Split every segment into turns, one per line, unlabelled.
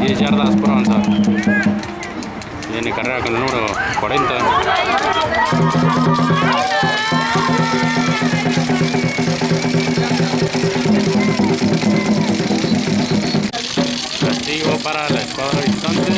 10 yardas por avanzar. Viene carrera con el número 40. Castigo para la escuadra visitante.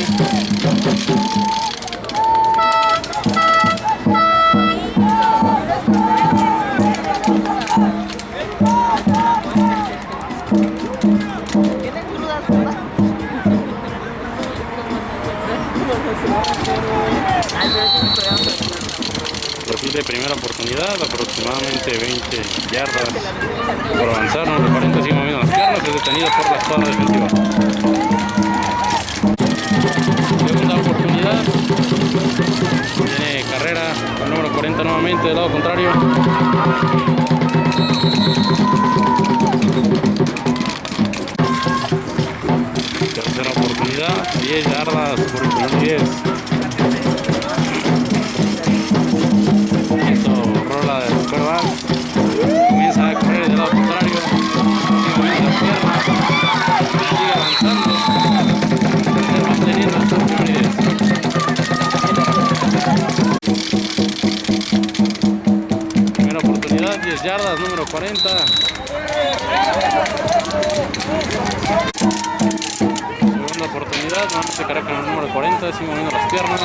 Repite primera oportunidad, aproximadamente 20 yardas por avanzar, número 40 sigue moviendo las piernas, es detenido por la escuadra defensiva. Segunda oportunidad, tiene carrera con número 40 nuevamente del lado contrario. Tercera oportunidad, 10 yardas por el primer 10. Oportunidad, 10 yardas, número 40. Segunda oportunidad, nuevamente carrera con el número 40, sigue moviendo las piernas.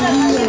Hey!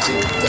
Thank you.